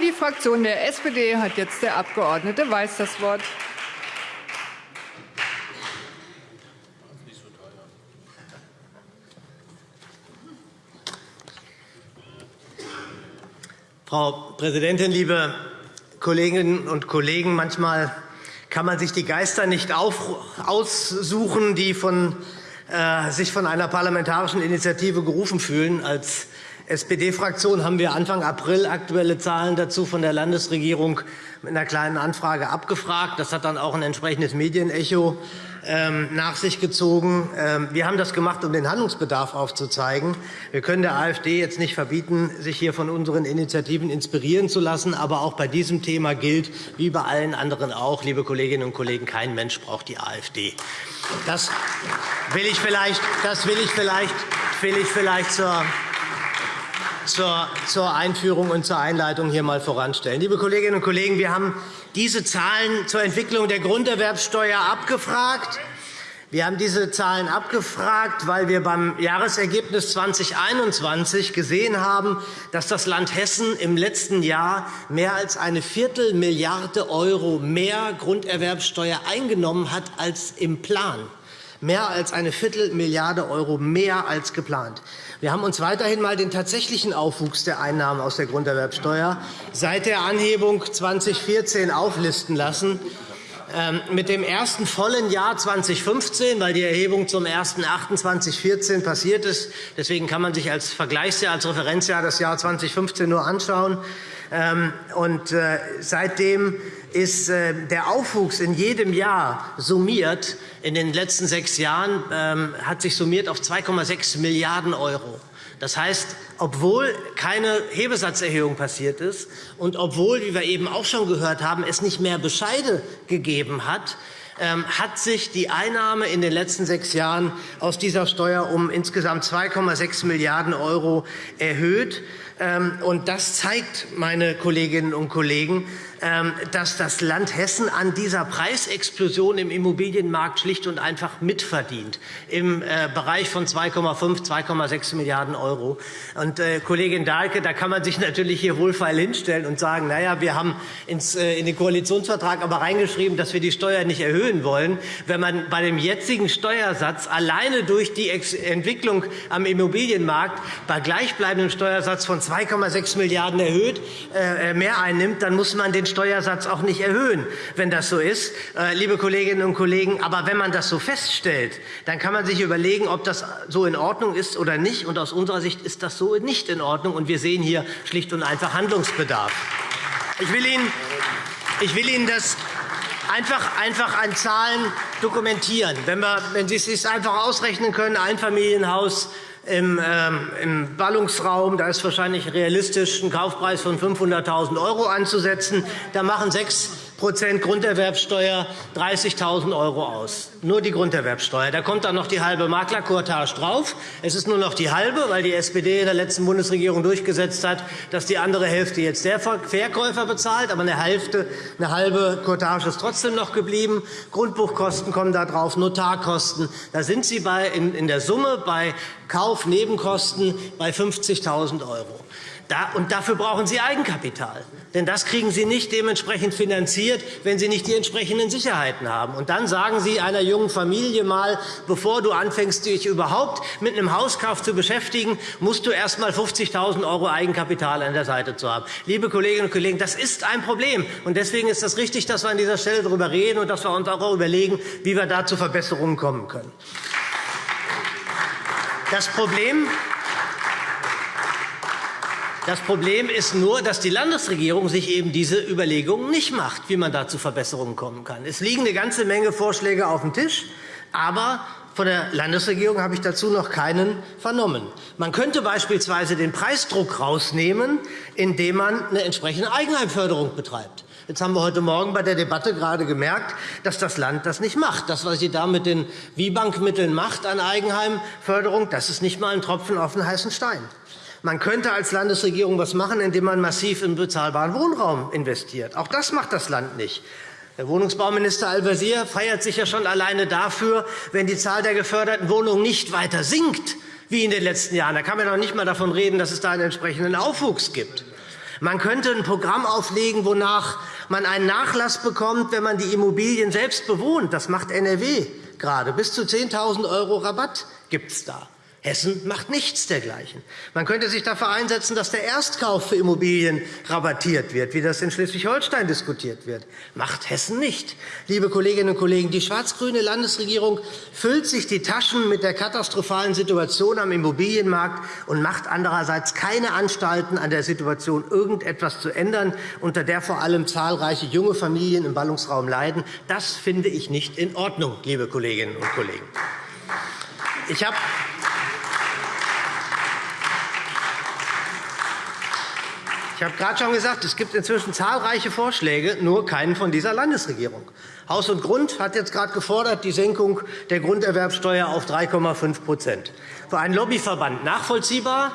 Für die Fraktion der SPD hat jetzt der Abg. Weiß das Wort. Frau Präsidentin, liebe Kolleginnen und Kollegen! Manchmal kann man sich die Geister nicht aussuchen, die von, äh, sich von einer parlamentarischen Initiative gerufen fühlen. Als SPD-Fraktion haben wir Anfang April aktuelle Zahlen dazu von der Landesregierung mit einer kleinen Anfrage abgefragt. Das hat dann auch ein entsprechendes Medienecho ähm, nach sich gezogen. Ähm, wir haben das gemacht, um den Handlungsbedarf aufzuzeigen. Wir können der AfD jetzt nicht verbieten, sich hier von unseren Initiativen inspirieren zu lassen. Aber auch bei diesem Thema gilt, wie bei allen anderen auch, liebe Kolleginnen und Kollegen, kein Mensch braucht die AfD. Das will ich vielleicht, das will ich vielleicht, will ich vielleicht zur zur Einführung und zur Einleitung hier einmal voranstellen. Liebe Kolleginnen und Kollegen, wir haben diese Zahlen zur Entwicklung der Grunderwerbsteuer abgefragt. Wir haben diese Zahlen abgefragt, weil wir beim Jahresergebnis 2021 gesehen haben, dass das Land Hessen im letzten Jahr mehr als eine Viertelmilliarde € mehr Grunderwerbsteuer eingenommen hat als im Plan. Mehr als eine Viertelmilliarde € mehr als geplant. Wir haben uns weiterhin einmal den tatsächlichen Aufwuchs der Einnahmen aus der Grunderwerbsteuer seit der Anhebung 2014 auflisten lassen. Ähm, mit dem ersten vollen Jahr 2015, weil die Erhebung zum 01.08.2014 passiert ist, deswegen kann man sich als Vergleichsjahr, als Referenzjahr das Jahr 2015 nur anschauen. Ähm, und äh, seitdem ist äh, der Aufwuchs in jedem Jahr summiert in den letzten sechs Jahren ähm, hat sich summiert auf 2,6 Milliarden €. Das heißt, obwohl keine Hebesatzerhöhung passiert ist und obwohl, wie wir eben auch schon gehört haben, es nicht mehr Bescheide gegeben hat, ähm, hat sich die Einnahme in den letzten sechs Jahren aus dieser Steuer um insgesamt 2,6 Milliarden € erhöht. Ähm, das zeigt, meine Kolleginnen und Kollegen, dass das Land Hessen an dieser Preisexplosion im Immobilienmarkt schlicht und einfach mitverdient, im äh, Bereich von 2,5, 2,6 Milliarden €. Und, äh, Kollegin Dahlke, da kann man sich natürlich hier wohlfeil hinstellen und sagen, na ja, wir haben äh, in den Koalitionsvertrag aber reingeschrieben, dass wir die Steuer nicht erhöhen wollen. Wenn man bei dem jetzigen Steuersatz alleine durch die Entwicklung am Immobilienmarkt bei gleichbleibendem Steuersatz von 2,6 Milliarden € erhöht, mehr einnimmt, dann muss man den Steuersatz auch nicht erhöhen, wenn das so ist, äh, liebe Kolleginnen und Kollegen. Aber wenn man das so feststellt, dann kann man sich überlegen, ob das so in Ordnung ist oder nicht. Und aus unserer Sicht ist das so nicht in Ordnung. Und wir sehen hier schlicht und einfach Handlungsbedarf. Ich will Ihnen, ich will Ihnen das einfach, einfach an Zahlen dokumentieren. Wenn, wir, wenn Sie es sich einfach ausrechnen können, ein Familienhaus im, ähm, im Ballungsraum. Da ist wahrscheinlich realistisch, einen Kaufpreis von 500.000 € anzusetzen. Da machen sechs Grunderwerbsteuer 30.000 € aus. Nur die Grunderwerbsteuer. Da kommt dann noch die halbe Maklercourtage drauf. Es ist nur noch die halbe, weil die SPD in der letzten Bundesregierung durchgesetzt hat, dass die andere Hälfte jetzt der Verkäufer bezahlt. Aber eine, Hälfte, eine halbe Courtage ist trotzdem noch geblieben. Grundbuchkosten kommen da drauf, Notarkosten. Da sind Sie in der Summe bei Kaufnebenkosten bei 50.000 €. Und dafür brauchen Sie Eigenkapital. Denn das kriegen Sie nicht dementsprechend finanziert, wenn Sie nicht die entsprechenden Sicherheiten haben. Und dann sagen Sie einer jungen Familie mal, bevor du anfängst, dich überhaupt mit einem Hauskauf zu beschäftigen, musst du erst einmal 50.000 € Eigenkapital an der Seite zu haben. Liebe Kolleginnen und Kollegen, das ist ein Problem. Und deswegen ist es richtig, dass wir an dieser Stelle darüber reden und dass wir uns auch überlegen, wie wir da zu Verbesserungen kommen können. Das Problem das Problem ist nur, dass die Landesregierung sich eben diese Überlegungen nicht macht, wie man da zu Verbesserungen kommen kann. Es liegen eine ganze Menge Vorschläge auf dem Tisch, aber von der Landesregierung habe ich dazu noch keinen vernommen. Man könnte beispielsweise den Preisdruck herausnehmen, indem man eine entsprechende Eigenheimförderung betreibt. Jetzt haben wir heute Morgen bei der Debatte gerade gemerkt, dass das Land das nicht macht. Das, was Sie da mit den WIBank-Mitteln macht an Eigenheimförderung, das ist nicht einmal ein Tropfen auf den heißen Stein. Man könnte als Landesregierung etwas machen, indem man massiv in bezahlbaren Wohnraum investiert. Auch das macht das Land nicht. Der Wohnungsbauminister Al-Wazir feiert sich ja schon alleine dafür, wenn die Zahl der geförderten Wohnungen nicht weiter sinkt wie in den letzten Jahren. Da kann man doch nicht einmal davon reden, dass es da einen entsprechenden Aufwuchs gibt. Man könnte ein Programm auflegen, wonach man einen Nachlass bekommt, wenn man die Immobilien selbst bewohnt. Das macht NRW gerade. Bis zu 10.000 € Rabatt gibt es da. Hessen macht nichts dergleichen. Man könnte sich dafür einsetzen, dass der Erstkauf für Immobilien rabattiert wird, wie das in Schleswig-Holstein diskutiert wird. Macht Hessen nicht. Liebe Kolleginnen und Kollegen, die schwarz-grüne Landesregierung füllt sich die Taschen mit der katastrophalen Situation am Immobilienmarkt und macht andererseits keine Anstalten, an der Situation irgendetwas zu ändern, unter der vor allem zahlreiche junge Familien im Ballungsraum leiden. Das finde ich nicht in Ordnung, liebe Kolleginnen und Kollegen. Ich habe Ich habe gerade schon gesagt, es gibt inzwischen zahlreiche Vorschläge, nur keinen von dieser Landesregierung. Haus und Grund hat jetzt gerade gefordert, die Senkung der Grunderwerbsteuer auf 3,5% Für einen Lobbyverband nachvollziehbar.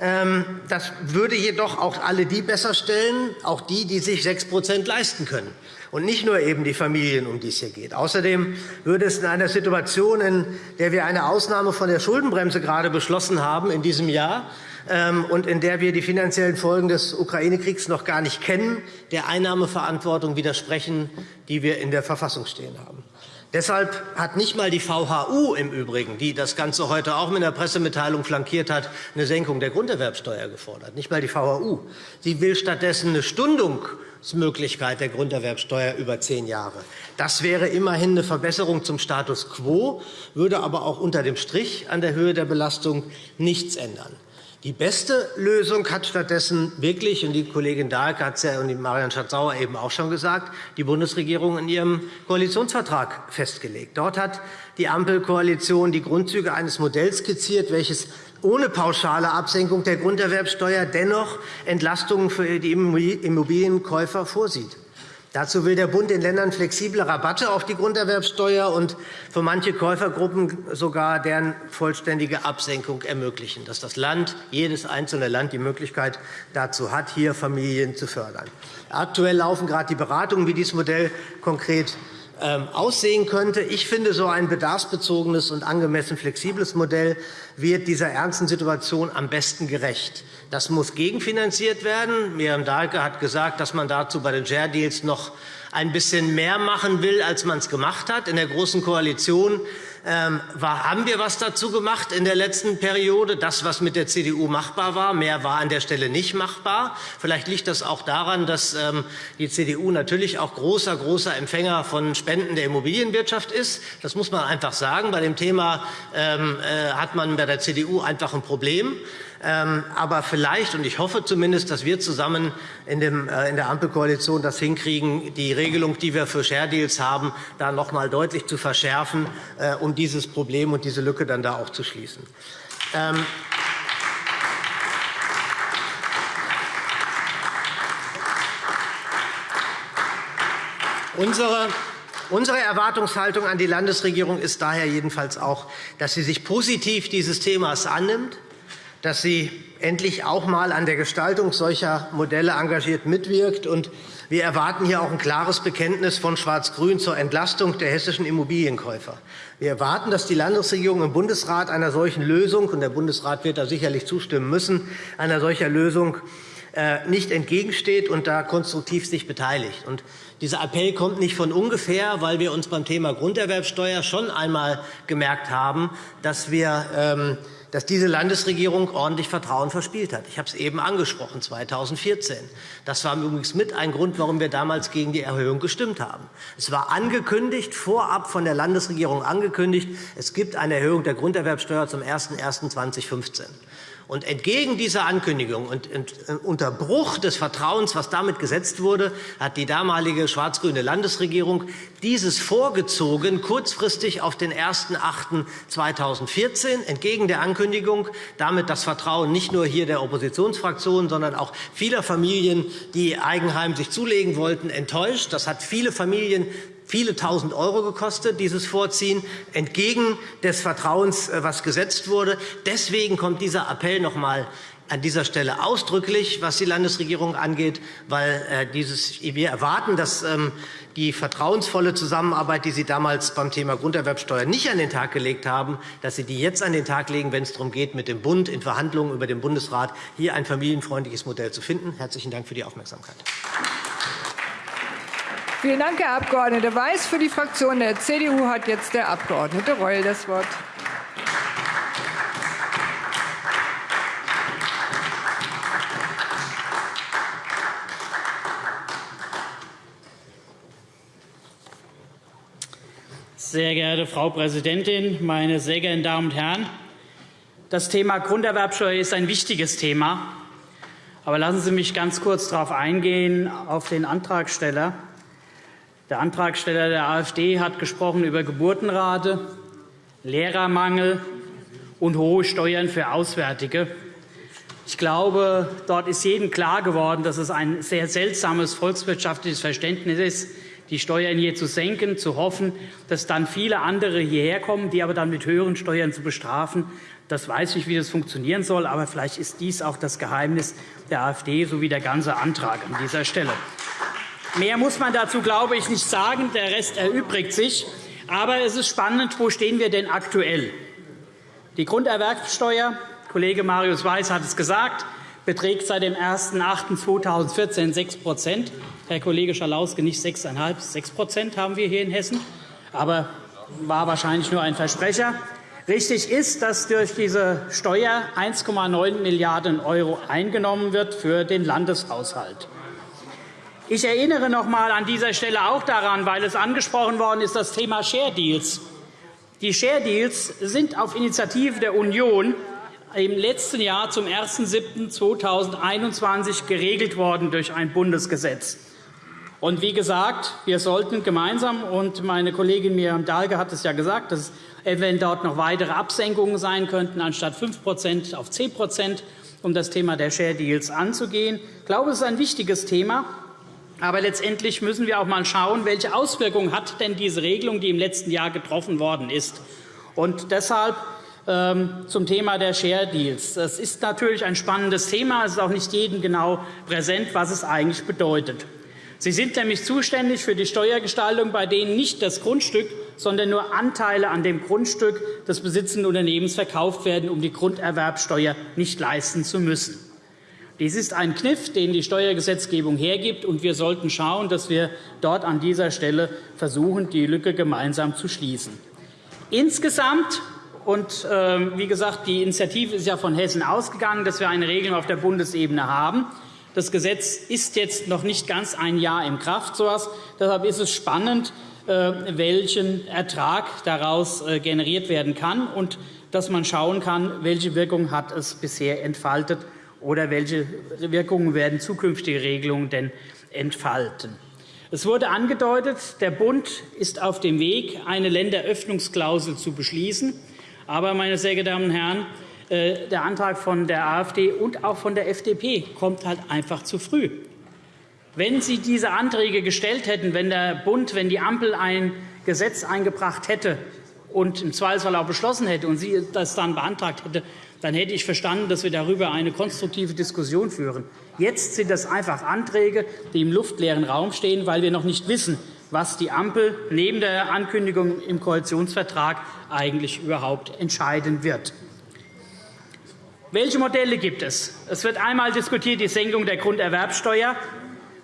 Ähm, das würde jedoch auch alle die besser stellen, auch die, die sich 6% leisten können, und nicht nur eben die Familien, um die es hier geht. Außerdem würde es in einer Situation, in der wir eine Ausnahme von der Schuldenbremse gerade beschlossen haben in diesem Jahr, ähm, und in der wir die finanziellen Folgen des Ukraine-Kriegs noch gar nicht kennen, der Einnahmeverantwortung widersprechen, die wir in der Verfassung stehen haben. Deshalb hat nicht einmal die VHU im Übrigen, die das Ganze heute auch mit einer Pressemitteilung flankiert hat, eine Senkung der Grunderwerbsteuer gefordert. Nicht einmal die VHU. Sie will stattdessen eine Stundungsmöglichkeit der Grunderwerbsteuer über zehn Jahre. Das wäre immerhin eine Verbesserung zum Status quo, würde aber auch unter dem Strich an der Höhe der Belastung nichts ändern. Die beste Lösung hat stattdessen wirklich, und die Kollegin Dahlke hat es ja und die Marian Schatz-Sauer eben auch schon gesagt, die Bundesregierung in ihrem Koalitionsvertrag festgelegt. Dort hat die Ampelkoalition die Grundzüge eines Modells skizziert, welches ohne pauschale Absenkung der Grunderwerbsteuer dennoch Entlastungen für die Immobilienkäufer vorsieht. Dazu will der Bund den Ländern flexible Rabatte auf die Grunderwerbsteuer und für manche Käufergruppen sogar deren vollständige Absenkung ermöglichen, dass das Land, jedes einzelne Land die Möglichkeit dazu hat, hier Familien zu fördern. Aktuell laufen gerade die Beratungen, wie dieses Modell konkret aussehen könnte. Ich finde, so ein bedarfsbezogenes und angemessen flexibles Modell wird dieser ernsten Situation am besten gerecht. Das muss gegenfinanziert werden. Miriam Dahlke hat gesagt, dass man dazu bei den Share Deals noch ein bisschen mehr machen will, als man es gemacht hat. In der Großen Koalition ähm, haben wir etwas dazu gemacht in der letzten Periode, das, was mit der CDU machbar war. Mehr war an der Stelle nicht machbar. Vielleicht liegt das auch daran, dass ähm, die CDU natürlich auch großer, großer Empfänger von Spenden der Immobilienwirtschaft ist. Das muss man einfach sagen. Bei dem Thema ähm, äh, hat man bei der CDU einfach ein Problem. Ähm, aber vielleicht, und ich hoffe zumindest, dass wir zusammen in, äh, der Ampelkoalition das hinkriegen, die Regelung, die wir für Share Deals haben, da noch einmal deutlich zu verschärfen, äh, um dieses Problem und diese Lücke dann da auch zu schließen. Ähm, Unsere Unsere Erwartungshaltung an die Landesregierung ist daher jedenfalls auch, dass sie sich positiv dieses Themas annimmt, dass sie endlich auch einmal an der Gestaltung solcher Modelle engagiert mitwirkt. wir erwarten hier auch ein klares Bekenntnis von Schwarz-Grün zur Entlastung der hessischen Immobilienkäufer. Wir erwarten, dass die Landesregierung im Bundesrat einer solchen Lösung, und der Bundesrat wird da sicherlich zustimmen müssen, einer solchen Lösung äh, nicht entgegensteht und da konstruktiv sich beteiligt. Und dieser Appell kommt nicht von ungefähr, weil wir uns beim Thema Grunderwerbsteuer schon einmal gemerkt haben, dass wir ähm, dass diese Landesregierung ordentlich Vertrauen verspielt hat. Ich habe es eben angesprochen, 2014. Das war übrigens mit ein Grund, warum wir damals gegen die Erhöhung gestimmt haben. Es war angekündigt, vorab von der Landesregierung angekündigt, es gibt eine Erhöhung der Grunderwerbsteuer zum 01.01.2015. Und entgegen dieser Ankündigung und unter Bruch des Vertrauens, was damit gesetzt wurde, hat die damalige schwarz-grüne Landesregierung dieses vorgezogen, kurzfristig auf den 01.08.2014, entgegen der Ankündigung, damit das Vertrauen nicht nur hier der Oppositionsfraktionen, sondern auch vieler Familien, die Eigenheim sich zulegen wollten, enttäuscht. Das hat viele Familien viele Tausend Euro gekostet, dieses Vorziehen, entgegen des Vertrauens, äh, was gesetzt wurde. Deswegen kommt dieser Appell noch einmal an dieser Stelle ausdrücklich, was die Landesregierung angeht, weil äh, dieses, wir erwarten, dass ähm, die vertrauensvolle Zusammenarbeit, die Sie damals beim Thema Grunderwerbsteuer nicht an den Tag gelegt haben, dass Sie die jetzt an den Tag legen, wenn es darum geht, mit dem Bund in Verhandlungen über den Bundesrat hier ein familienfreundliches Modell zu finden. Herzlichen Dank für die Aufmerksamkeit. Vielen Dank, Herr Abg. Weiß. Für die Fraktion der CDU hat jetzt der Abg. Reul das Wort. Sehr geehrte Frau Präsidentin, meine sehr geehrten Damen und Herren! Das Thema Grunderwerbsteuer ist ein wichtiges Thema. Aber lassen Sie mich ganz kurz darauf eingehen, auf den Antragsteller. Der Antragsteller der AfD hat gesprochen über Geburtenrate, Lehrermangel und hohe Steuern für Auswärtige. Ich glaube, dort ist jedem klar geworden, dass es ein sehr seltsames volkswirtschaftliches Verständnis ist, die Steuern hier zu senken, zu hoffen, dass dann viele andere hierher kommen, die aber dann mit höheren Steuern zu bestrafen. Das weiß ich, wie das funktionieren soll, aber vielleicht ist dies auch das Geheimnis der AfD sowie der ganze Antrag an dieser Stelle. Mehr muss man dazu, glaube ich, nicht sagen. Der Rest erübrigt sich. Aber es ist spannend, wo stehen wir denn aktuell? Die Grunderwerbsteuer, Kollege Marius Weiß hat es gesagt, beträgt seit dem 01.08.2014 6% Herr Kollege Schalauske, nicht 6,5, 6% haben wir hier in Hessen. Aber war wahrscheinlich nur ein Versprecher. Richtig ist, dass durch diese Steuer 1,9 Milliarden € eingenommen wird für den Landeshaushalt. Ich erinnere noch einmal an dieser Stelle auch daran, weil es angesprochen worden ist, das Thema Share Deals. Die Share Deals sind auf Initiative der Union im letzten Jahr zum 01.07.2021 geregelt worden durch ein Bundesgesetz. Und wie gesagt, wir sollten gemeinsam, und meine Kollegin Miriam Dahlke hat es ja gesagt, dass eventuell dort noch weitere Absenkungen sein könnten, anstatt 5% auf 10% um das Thema der Share Deals anzugehen. Ich glaube, es ist ein wichtiges Thema. Aber letztendlich müssen wir auch einmal schauen, welche Auswirkungen hat denn diese Regelung, die im letzten Jahr getroffen worden ist. Und deshalb ähm, zum Thema der Share Deals. Das ist natürlich ein spannendes Thema. Es ist auch nicht jedem genau präsent, was es eigentlich bedeutet. Sie sind nämlich zuständig für die Steuergestaltung, bei denen nicht das Grundstück, sondern nur Anteile an dem Grundstück des besitzenden Unternehmens verkauft werden, um die Grunderwerbsteuer nicht leisten zu müssen. Dies ist ein Kniff, den die Steuergesetzgebung hergibt, und wir sollten schauen, dass wir dort an dieser Stelle versuchen, die Lücke gemeinsam zu schließen. Insgesamt und, ähm, wie gesagt, die Initiative ist ja von Hessen ausgegangen, dass wir eine Regelung auf der Bundesebene haben. Das Gesetz ist jetzt noch nicht ganz ein Jahr in Kraft. Deshalb ist es spannend, äh, welchen Ertrag daraus äh, generiert werden kann und dass man schauen kann, welche Wirkung hat es bisher entfaltet oder welche Wirkungen werden zukünftige Regelungen denn entfalten. Es wurde angedeutet, der Bund ist auf dem Weg, eine Länderöffnungsklausel zu beschließen. Aber, meine sehr geehrten Damen und Herren, äh, der Antrag von der AfD und auch von der FDP kommt halt einfach zu früh. Wenn Sie diese Anträge gestellt hätten, wenn der Bund, wenn die Ampel ein Gesetz eingebracht hätte und im Zweifelsfall auch beschlossen hätte und sie das dann beantragt hätte, dann hätte ich verstanden, dass wir darüber eine konstruktive Diskussion führen. Jetzt sind das einfach Anträge, die im luftleeren Raum stehen, weil wir noch nicht wissen, was die Ampel neben der Ankündigung im Koalitionsvertrag eigentlich überhaupt entscheiden wird. Welche Modelle gibt es? Es wird einmal diskutiert die Senkung der Grunderwerbsteuer.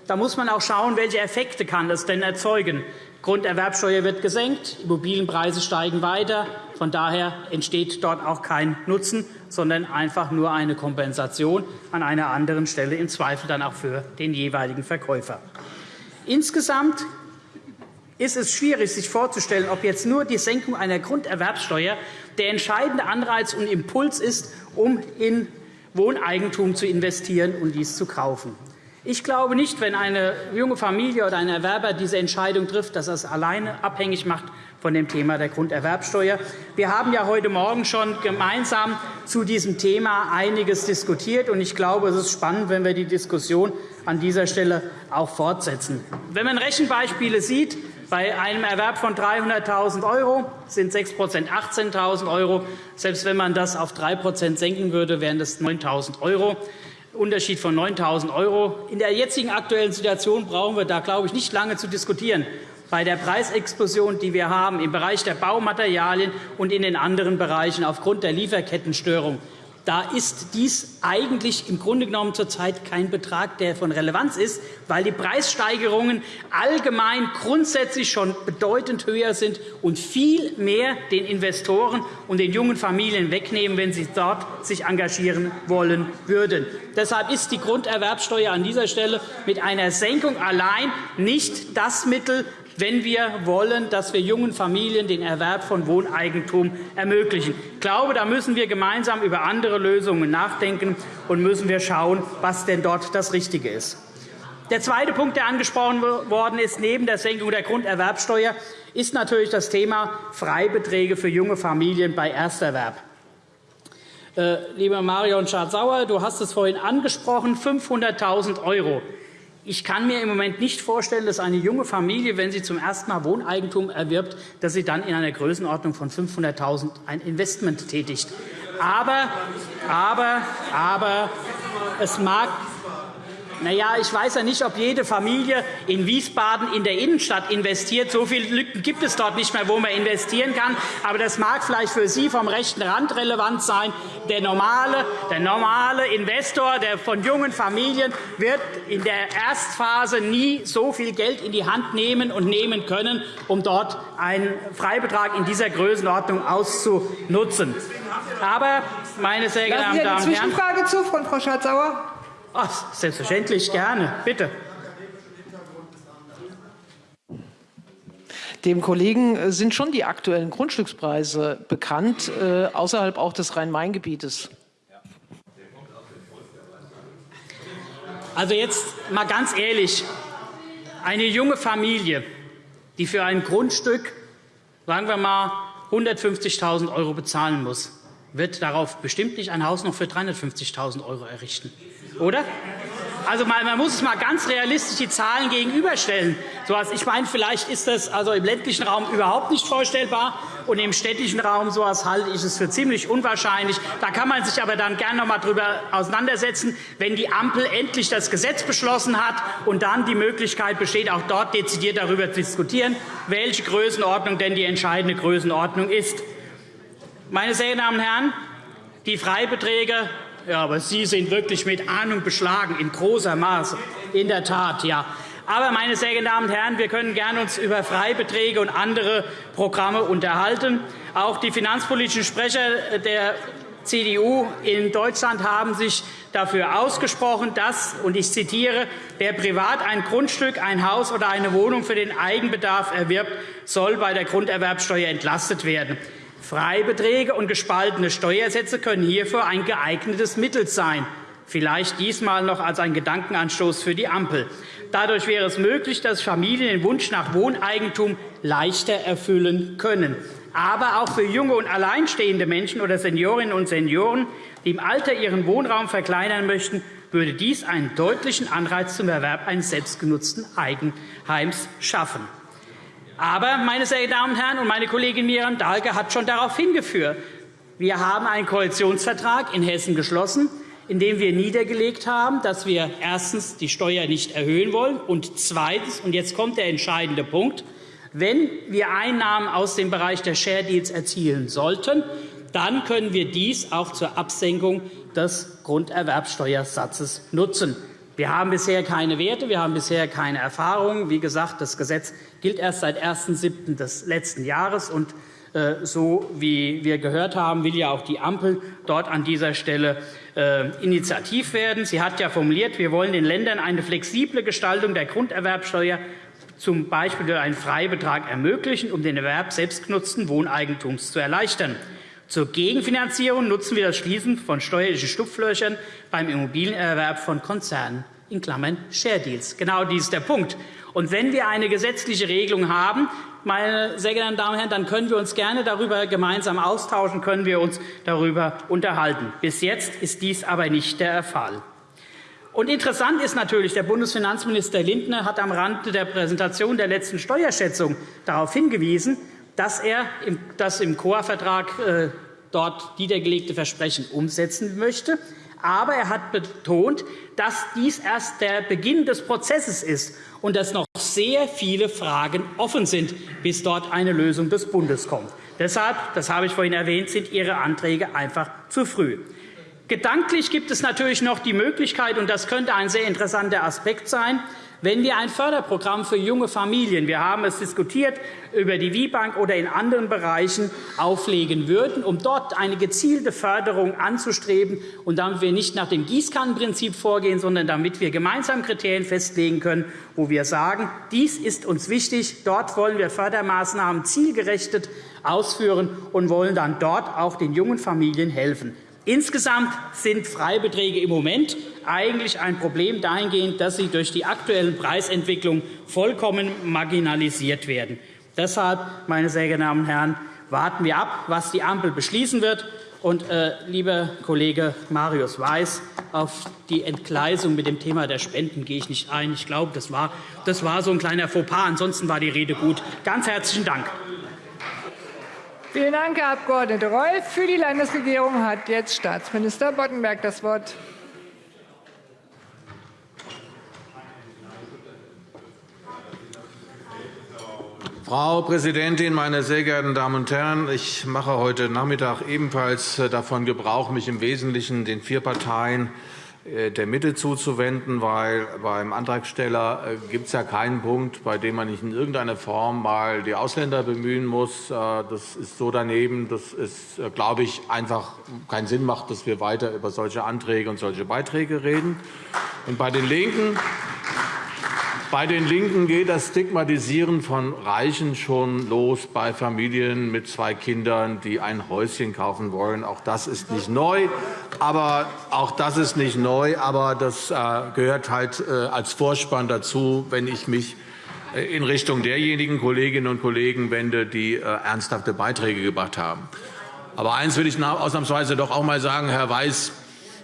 Da muss man auch schauen, welche Effekte kann das denn erzeugen. Grunderwerbsteuer wird gesenkt, Immobilienpreise steigen weiter. Von daher entsteht dort auch kein Nutzen, sondern einfach nur eine Kompensation an einer anderen Stelle, im Zweifel dann auch für den jeweiligen Verkäufer. Insgesamt ist es schwierig, sich vorzustellen, ob jetzt nur die Senkung einer Grunderwerbsteuer der entscheidende Anreiz und Impuls ist, um in Wohneigentum zu investieren und dies zu kaufen. Ich glaube nicht, wenn eine junge Familie oder ein Erwerber diese Entscheidung trifft, dass er es alleine abhängig macht von dem Thema der Grunderwerbsteuer. Wir haben ja heute Morgen schon gemeinsam zu diesem Thema einiges diskutiert. und Ich glaube, es ist spannend, wenn wir die Diskussion an dieser Stelle auch fortsetzen. Wenn man Rechenbeispiele sieht, Bei einem Erwerb von 300.000 € sind 6% 18.000 €. Selbst wenn man das auf 3% senken würde, wären das 9.000 €. Unterschied von 9.000 €. In der jetzigen aktuellen Situation brauchen wir da, glaube ich, nicht lange zu diskutieren. Bei der Preisexplosion, die wir haben im Bereich der Baumaterialien und in den anderen Bereichen aufgrund der Lieferkettenstörung da ist dies eigentlich im Grunde genommen zurzeit kein Betrag, der von Relevanz ist, weil die Preissteigerungen allgemein grundsätzlich schon bedeutend höher sind und viel mehr den Investoren und den jungen Familien wegnehmen, wenn sie dort sich engagieren wollen würden. Deshalb ist die Grunderwerbsteuer an dieser Stelle mit einer Senkung allein nicht das Mittel, wenn wir wollen, dass wir jungen Familien den Erwerb von Wohneigentum ermöglichen. Ich glaube, da müssen wir gemeinsam über andere Lösungen nachdenken und müssen wir schauen, was denn dort das Richtige ist. Der zweite Punkt, der angesprochen worden ist, neben der Senkung der Grunderwerbsteuer, ist natürlich das Thema Freibeträge für junge Familien bei Ersterwerb. Äh, lieber Marion Schardt-Sauer, du hast es vorhin angesprochen, 500.000 €. Ich kann mir im Moment nicht vorstellen, dass eine junge Familie, wenn sie zum ersten Mal Wohneigentum erwirbt, dass sie dann in einer Größenordnung von 500.000 ein Investment tätigt. Aber, aber, aber es mag na ja, ich weiß ja nicht, ob jede Familie in Wiesbaden in der Innenstadt investiert. So viele Lücken gibt es dort nicht mehr, wo man investieren kann. Aber das mag vielleicht für Sie vom rechten Rand relevant sein. Der normale, der normale Investor der von jungen Familien wird in der Erstphase nie so viel Geld in die Hand nehmen und nehmen können, um dort einen Freibetrag in dieser Größenordnung auszunutzen. Aber, meine sehr geehrten Damen und Herren, Zwischenfrage zu Frau Schardt-Sauer. Ach, selbstverständlich, gerne. Bitte. Dem Kollegen äh, sind schon die aktuellen Grundstückspreise bekannt, äh, außerhalb auch des Rhein-Main-Gebietes. Also jetzt mal ganz ehrlich, eine junge Familie, die für ein Grundstück, sagen wir mal, 150.000 € bezahlen muss, wird darauf bestimmt nicht ein Haus noch für 350.000 € errichten oder? Also man muss es mal ganz realistisch die Zahlen gegenüberstellen. Ich meine, vielleicht ist das also im ländlichen Raum überhaupt nicht vorstellbar, und im städtischen Raum sowas halte ich es für ziemlich unwahrscheinlich. Da kann man sich aber dann gerne noch einmal darüber auseinandersetzen, wenn die Ampel endlich das Gesetz beschlossen hat und dann die Möglichkeit besteht, auch dort dezidiert darüber zu diskutieren, welche Größenordnung denn die entscheidende Größenordnung ist. Meine sehr geehrten Damen und Herren, die Freibeträge ja, aber Sie sind wirklich mit Ahnung beschlagen, in großer Maße. In der Tat, ja. Aber, meine sehr geehrten Damen und Herren, wir können gerne uns über Freibeträge und andere Programme unterhalten. Auch die finanzpolitischen Sprecher der CDU in Deutschland haben sich dafür ausgesprochen, dass, und ich zitiere, wer privat ein Grundstück, ein Haus oder eine Wohnung für den Eigenbedarf erwirbt, soll bei der Grunderwerbsteuer entlastet werden. Freibeträge und gespaltene Steuersätze können hierfür ein geeignetes Mittel sein, vielleicht diesmal noch als ein Gedankenanstoß für die Ampel. Dadurch wäre es möglich, dass Familien den Wunsch nach Wohneigentum leichter erfüllen können. Aber auch für junge und alleinstehende Menschen oder Seniorinnen und Senioren, die im Alter ihren Wohnraum verkleinern möchten, würde dies einen deutlichen Anreiz zum Erwerb eines selbstgenutzten Eigenheims schaffen. Aber, meine sehr Damen und Herren, und meine Kollegin Miriam Dahlke hat schon darauf hingeführt, wir haben einen Koalitionsvertrag in Hessen geschlossen, in dem wir niedergelegt haben, dass wir erstens die Steuer nicht erhöhen wollen und zweitens, und jetzt kommt der entscheidende Punkt, wenn wir Einnahmen aus dem Bereich der Share Deals erzielen sollten, dann können wir dies auch zur Absenkung des Grunderwerbsteuersatzes nutzen. Wir haben bisher keine Werte, wir haben bisher keine Erfahrungen. Wie gesagt, das Gesetz gilt erst seit 1.7. des letzten Jahres. Und äh, so wie wir gehört haben, will ja auch die Ampel dort an dieser Stelle äh, initiativ werden. Sie hat ja formuliert, wir wollen den Ländern eine flexible Gestaltung der Grunderwerbsteuer z. B. durch einen Freibetrag ermöglichen, um den Erwerb selbstgenutzten Wohneigentums zu erleichtern. Zur Gegenfinanzierung nutzen wir das Schließen von steuerlichen Stupflöchern beim Immobilienerwerb von Konzernen in Klammern Share Deals. Genau dies ist der Punkt. Und wenn wir eine gesetzliche Regelung haben, meine sehr geehrten Damen und Herren, dann können wir uns gerne darüber gemeinsam austauschen, können wir uns darüber unterhalten. Bis jetzt ist dies aber nicht der Fall. Und interessant ist natürlich, der Bundesfinanzminister Lindner hat am Rande der Präsentation der letzten Steuerschätzung darauf hingewiesen, dass er das im COA-Vertrag äh, dort niedergelegte Versprechen umsetzen möchte. Aber er hat betont, dass dies erst der Beginn des Prozesses ist und dass noch sehr viele Fragen offen sind, bis dort eine Lösung des Bundes kommt. Deshalb, das habe ich vorhin erwähnt, sind Ihre Anträge einfach zu früh. Gedanklich gibt es natürlich noch die Möglichkeit, und das könnte ein sehr interessanter Aspekt sein, wenn wir ein Förderprogramm für junge Familien, wir haben es diskutiert, über die WIBank oder in anderen Bereichen auflegen würden, um dort eine gezielte Förderung anzustreben und damit wir nicht nach dem Gießkannenprinzip vorgehen, sondern damit wir gemeinsam Kriterien festlegen können, wo wir sagen, dies ist uns wichtig, dort wollen wir Fördermaßnahmen zielgerichtet ausführen und wollen dann dort auch den jungen Familien helfen. Insgesamt sind Freibeträge im Moment eigentlich ein Problem dahingehend, dass sie durch die aktuellen Preisentwicklungen vollkommen marginalisiert werden. Deshalb, meine sehr geehrten Damen und Herren, warten wir ab, was die Ampel beschließen wird. Und, äh, lieber Kollege Marius Weiß, auf die Entgleisung mit dem Thema der Spenden gehe ich nicht ein. Ich glaube, das war, das war so ein kleiner Fauxpas. Ansonsten war die Rede gut. Ganz herzlichen Dank. Vielen Dank, Herr Abg. Reul. Für die Landesregierung hat jetzt Staatsminister Boddenberg das Wort. Frau Präsidentin, meine sehr geehrten Damen und Herren! Ich mache heute Nachmittag ebenfalls davon Gebrauch, mich im Wesentlichen den vier Parteien äh, der Mitte zuzuwenden, weil beim Antragsteller äh, gibt es ja keinen Punkt, bei dem man nicht in irgendeiner Form mal die Ausländer bemühen muss. Äh, das ist so daneben, dass es, glaube ich, einfach keinen Sinn macht, dass wir weiter über solche Anträge und solche Beiträge reden. Und bei den LINKEN bei den LINKEN geht das Stigmatisieren von Reichen schon los bei Familien mit zwei Kindern, die ein Häuschen kaufen wollen. Auch das ist nicht neu. Aber auch das ist nicht neu, aber das äh, gehört halt äh, als Vorspann dazu, wenn ich mich äh, in Richtung derjenigen Kolleginnen und Kollegen wende, die ernsthafte Beiträge gebracht haben. Aber eines will ich ausnahmsweise doch auch einmal sagen, Herr Weiß,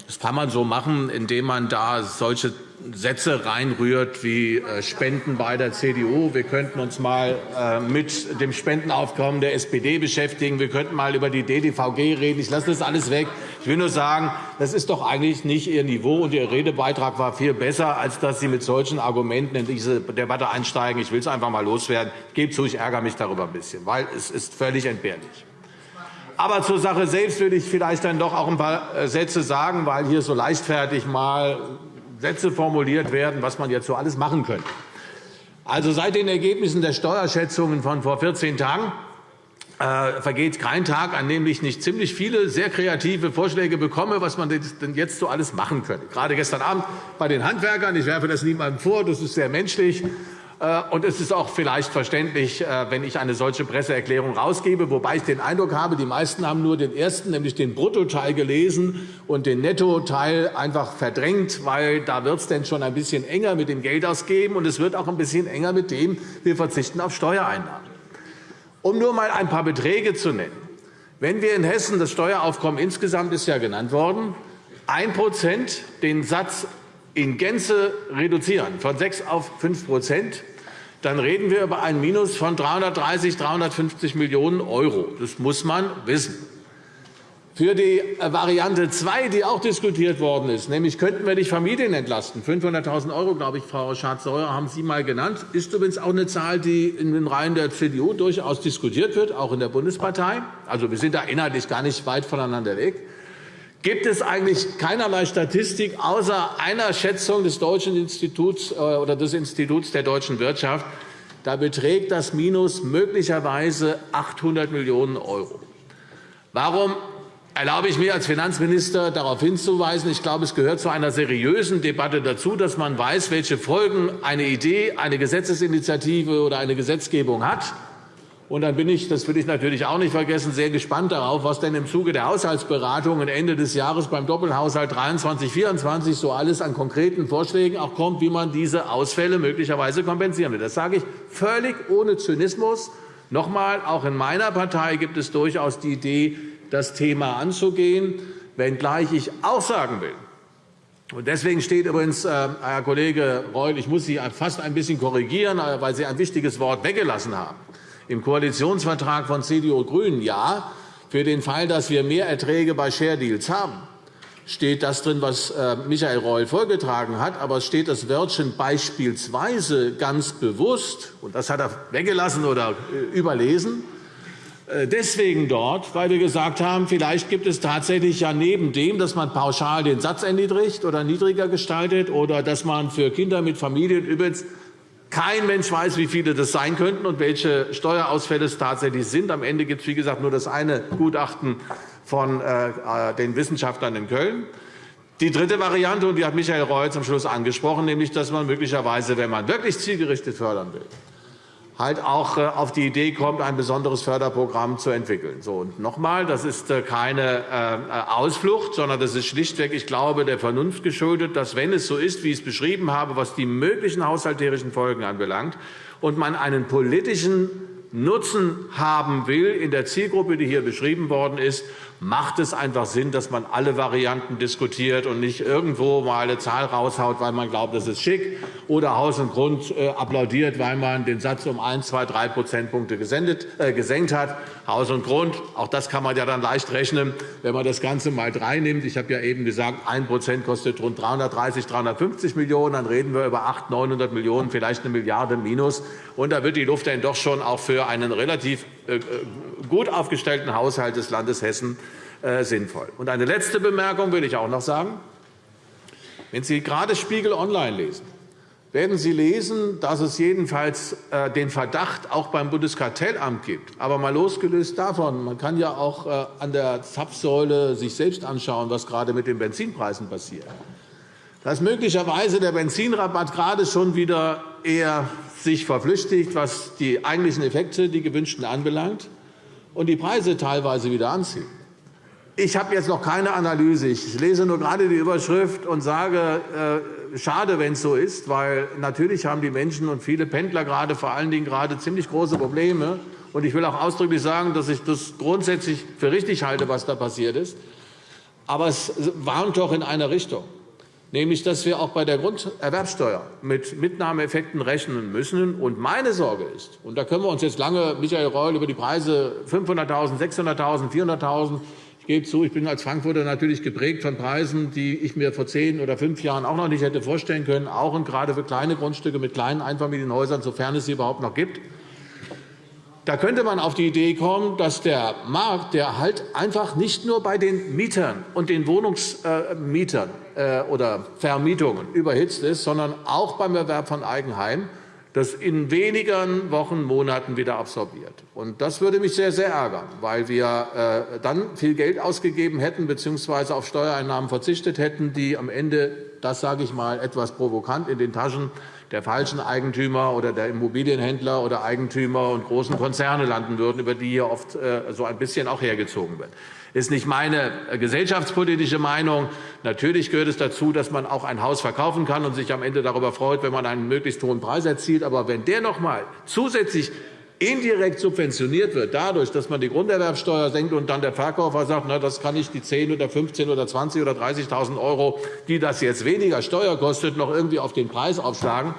das kann man so machen, indem man da solche Sätze reinrührt wie äh, Spenden bei der CDU. Wir könnten uns mal äh, mit dem Spendenaufkommen der SPD beschäftigen. Wir könnten mal über die DDVG reden. Ich lasse das alles weg. Ich will nur sagen, das ist doch eigentlich nicht Ihr Niveau, und Ihr Redebeitrag war viel besser, als dass Sie mit solchen Argumenten in diese Debatte einsteigen. Ich will es einfach mal loswerden. Ich gebe zu, ich ärgere mich darüber ein bisschen, weil es ist völlig entbehrlich. Aber zur Sache selbst will ich vielleicht dann doch auch ein paar äh, Sätze sagen, weil hier so leichtfertig mal Sätze formuliert werden, was man jetzt so alles machen könnte. Also seit den Ergebnissen der Steuerschätzungen von vor 14 Tagen äh, vergeht kein Tag, an dem ich nicht ziemlich viele sehr kreative Vorschläge bekomme, was man denn jetzt so alles machen könnte. Gerade gestern Abend bei den Handwerkern. Ich werfe das niemandem vor. Das ist sehr menschlich. Äh, und es ist auch vielleicht verständlich, äh, wenn ich eine solche Presseerklärung herausgebe, wobei ich den Eindruck habe, die meisten haben nur den ersten, nämlich den Bruttoteil gelesen und den Nettoteil einfach verdrängt, weil da wird es denn schon ein bisschen enger mit dem Geldausgeben und es wird auch ein bisschen enger mit dem, wir verzichten auf Steuereinnahmen. Um nur einmal ein paar Beträge zu nennen. Wenn wir in Hessen das Steueraufkommen insgesamt ist ja genannt worden, 1% den Satz in Gänze reduzieren, von 6 auf 5 dann reden wir über ein Minus von 330, 350 Millionen €. Das muss man wissen. Für die äh, Variante 2, die auch diskutiert worden ist, nämlich könnten wir die Familien entlasten, 500.000 €, glaube ich, Frau Schardt-Sauer, haben Sie einmal genannt, ist übrigens auch eine Zahl, die in den Reihen der CDU durchaus diskutiert wird, auch in der Bundespartei. Also, wir sind da inhaltlich gar nicht weit voneinander weg gibt es eigentlich keinerlei Statistik außer einer Schätzung des Deutschen Instituts äh, oder des Instituts der deutschen Wirtschaft. Da beträgt das Minus möglicherweise 800 Millionen €. Warum erlaube ich mir als Finanzminister darauf hinzuweisen. Ich glaube, es gehört zu einer seriösen Debatte dazu, dass man weiß, welche Folgen eine Idee, eine Gesetzesinitiative oder eine Gesetzgebung hat. Und dann bin ich, das will ich natürlich auch nicht vergessen, sehr gespannt darauf, was denn im Zuge der Haushaltsberatungen Ende des Jahres beim Doppelhaushalt 23-24 so alles an konkreten Vorschlägen auch kommt, wie man diese Ausfälle möglicherweise kompensieren will. Das sage ich völlig ohne Zynismus. Noch einmal, auch in meiner Partei gibt es durchaus die Idee, das Thema anzugehen, wenngleich ich auch sagen will, Deswegen steht übrigens, äh, Herr Kollege Reul, ich muss Sie fast ein bisschen korrigieren, äh, weil Sie ein wichtiges Wort weggelassen haben. Im Koalitionsvertrag von CDU und GRÜNEN ja, für den Fall, dass wir mehr Erträge bei Share Deals haben, steht das drin, was äh, Michael Reul vorgetragen hat. Aber es steht das Wörtchen beispielsweise ganz bewusst, und das hat er weggelassen oder überlesen, äh, deswegen dort, weil wir gesagt haben, vielleicht gibt es tatsächlich ja neben dem, dass man pauschal den Satz erniedrigt oder niedriger gestaltet oder dass man für Kinder mit Familien übrigens kein Mensch weiß, wie viele das sein könnten und welche Steuerausfälle es tatsächlich sind. Am Ende gibt es, wie gesagt, nur das eine Gutachten von äh, äh, den Wissenschaftlern in Köln. Die dritte Variante, und die hat Michael Reul zum Schluss angesprochen, nämlich, dass man möglicherweise, wenn man wirklich zielgerichtet fördern will, halt auch äh, auf die Idee kommt, ein besonderes Förderprogramm zu entwickeln. So, und noch einmal, das ist äh, keine äh, Ausflucht, sondern das ist schlichtweg, ich glaube, der Vernunft geschuldet, dass, wenn es so ist, wie ich es beschrieben habe, was die möglichen haushalterischen Folgen anbelangt, und man einen politischen Nutzen haben will in der Zielgruppe, die hier beschrieben worden ist, macht es einfach Sinn, dass man alle Varianten diskutiert und nicht irgendwo mal eine Zahl raushaut, weil man glaubt, das ist schick, oder Haus und Grund äh, applaudiert, weil man den Satz um 1, 2, 3 Prozentpunkte äh, gesenkt hat. Haus und Grund, auch das kann man ja dann leicht rechnen, wenn man das Ganze mal drei nimmt. Ich habe ja eben gesagt, 1% kostet rund 330, 350 Millionen €. Dann reden wir über 800, 900 Millionen €, vielleicht eine Milliarde minus. Und da wird die Luft dann doch schon auch für einen relativ äh, gut aufgestellten Haushalt des Landes Hessen äh, sinnvoll. Und eine letzte Bemerkung will ich auch noch sagen. Wenn Sie gerade Spiegel Online lesen, werden Sie lesen, dass es jedenfalls äh, den Verdacht auch beim Bundeskartellamt gibt. Aber mal losgelöst davon, man kann ja auch äh, an der Zapfsäule sich selbst anschauen, was gerade mit den Benzinpreisen passiert. Dass möglicherweise der Benzinrabatt gerade schon wieder eher sich verflüchtigt, was die eigentlichen Effekte, die gewünschten, anbelangt, und die Preise teilweise wieder anziehen. Ich habe jetzt noch keine Analyse. Ich lese nur gerade die Überschrift und sage, äh, schade, wenn es so ist, weil natürlich haben die Menschen und viele Pendler gerade vor allen Dingen gerade ziemlich große Probleme. Und ich will auch ausdrücklich sagen, dass ich das grundsätzlich für richtig halte, was da passiert ist. Aber es warnt doch in eine Richtung nämlich dass wir auch bei der Grunderwerbsteuer mit Mitnahmeeffekten rechnen müssen. Und meine Sorge ist, und da können wir uns jetzt lange, Michael Reul, über die Preise 500.000, 600.000, 400.000 ich gebe zu, ich bin als Frankfurter natürlich geprägt von Preisen, die ich mir vor zehn oder fünf Jahren auch noch nicht hätte vorstellen können, auch und gerade für kleine Grundstücke mit kleinen Einfamilienhäusern, sofern es sie überhaupt noch gibt. Da könnte man auf die Idee kommen, dass der Markt, der halt einfach nicht nur bei den Mietern und den Wohnungsmietern äh, oder Vermietungen überhitzt ist, sondern auch beim Erwerb von Eigenheim, das in wenigen Wochen, Monaten wieder absorbiert. Und das würde mich sehr, sehr ärgern, weil wir äh, dann viel Geld ausgegeben hätten bzw. auf Steuereinnahmen verzichtet hätten, die am Ende, das sage ich mal etwas provokant, in den Taschen der falschen Eigentümer oder der Immobilienhändler oder Eigentümer und großen Konzerne landen würden, über die hier oft äh, so ein bisschen auch hergezogen wird. Das ist nicht meine äh, gesellschaftspolitische Meinung. Natürlich gehört es dazu, dass man auch ein Haus verkaufen kann und sich am Ende darüber freut, wenn man einen möglichst hohen Preis erzielt. Aber wenn der noch einmal zusätzlich indirekt subventioniert wird, dadurch, dass man die Grunderwerbsteuer senkt und dann der Verkäufer sagt, na, das kann ich die 10 oder 15 oder 20 oder 30.000 €, die das jetzt weniger Steuer kostet, noch irgendwie auf den Preis aufschlagen,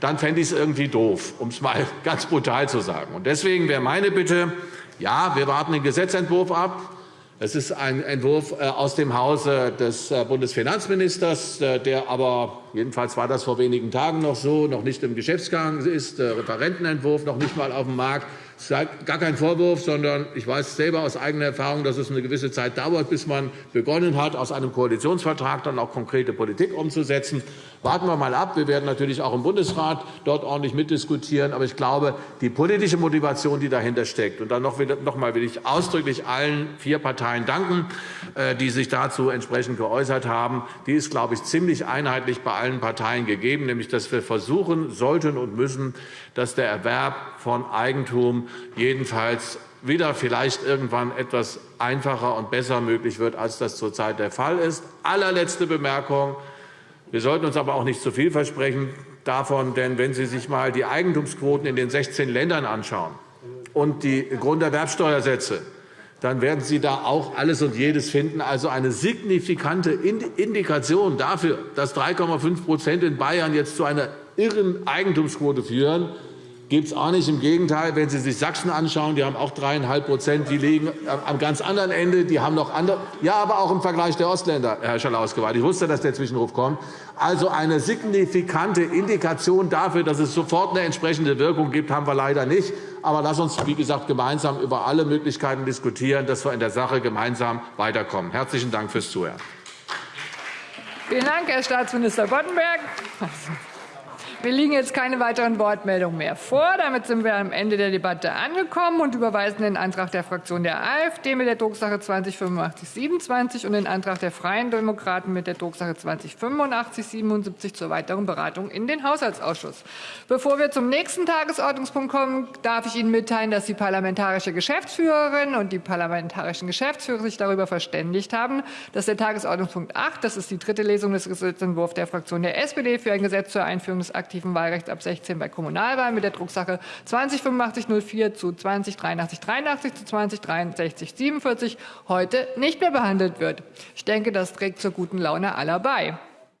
dann fände ich es irgendwie doof, um es mal ganz brutal zu sagen. Deswegen wäre meine Bitte, ja, wir warten den Gesetzentwurf ab. Es ist ein Entwurf äh, aus dem Hause des äh, Bundesfinanzministers, äh, der aber, jedenfalls war das vor wenigen Tagen noch so, noch nicht im Geschäftsgang ist, Referentenentwurf noch nicht einmal auf dem Markt. Das ist gar kein Vorwurf, sondern ich weiß selber aus eigener Erfahrung, dass es eine gewisse Zeit dauert, bis man begonnen hat, aus einem Koalitionsvertrag dann auch konkrete Politik umzusetzen. Warten wir mal ab. Wir werden natürlich auch im Bundesrat dort ordentlich mitdiskutieren. Aber ich glaube, die politische Motivation, die dahinter steckt, und dann noch einmal will ich ausdrücklich allen vier Parteien danken, äh, die sich dazu entsprechend geäußert haben, die ist, glaube ich, ziemlich einheitlich bei allen Parteien gegeben, nämlich dass wir versuchen sollten und müssen, dass der Erwerb von Eigentum jedenfalls wieder vielleicht irgendwann etwas einfacher und besser möglich wird, als das zurzeit der Fall ist. Allerletzte Bemerkung. Wir sollten uns aber auch nicht zu viel versprechen davon, denn wenn Sie sich einmal die Eigentumsquoten in den 16 Ländern anschauen und die Grunderwerbsteuersätze, dann werden Sie da auch alles und jedes finden. Also eine signifikante Indikation dafür, dass 3,5% in Bayern jetzt zu einer irren Eigentumsquote führen, gibt es auch nicht. Im Gegenteil, wenn Sie sich Sachsen anschauen, die haben auch 3,5% die liegen am ganz anderen Ende. Die haben noch andere. Ja, aber auch im Vergleich der Ostländer, Herr Schalauske. Ich wusste, dass der Zwischenruf kommt. Also eine signifikante Indikation dafür, dass es sofort eine entsprechende Wirkung gibt, haben wir leider nicht. Aber lass uns, wie gesagt, gemeinsam über alle Möglichkeiten diskutieren, dass wir in der Sache gemeinsam weiterkommen. Herzlichen Dank fürs Zuhören. Vielen Dank, Herr Staatsminister Boddenberg. Mir liegen jetzt keine weiteren Wortmeldungen mehr vor. Damit sind wir am Ende der Debatte angekommen und überweisen den Antrag der Fraktion der AfD mit der Drucksache 208527 und den Antrag der Freien Demokraten mit der Drucksache 208577 zur weiteren Beratung in den Haushaltsausschuss. Bevor wir zum nächsten Tagesordnungspunkt kommen, darf ich Ihnen mitteilen, dass die parlamentarische Geschäftsführerin und die parlamentarischen Geschäftsführer sich darüber verständigt haben, dass der Tagesordnungspunkt 8, das ist die dritte Lesung des Gesetzentwurfs der Fraktion der SPD für ein Gesetz zur Einführung des aktiven Wahlrechts ab 16 bei Kommunalwahlen mit der Drucksache 208504 zu 208383 zu 206347 heute nicht mehr behandelt wird. Ich denke, das trägt zur guten Laune aller bei.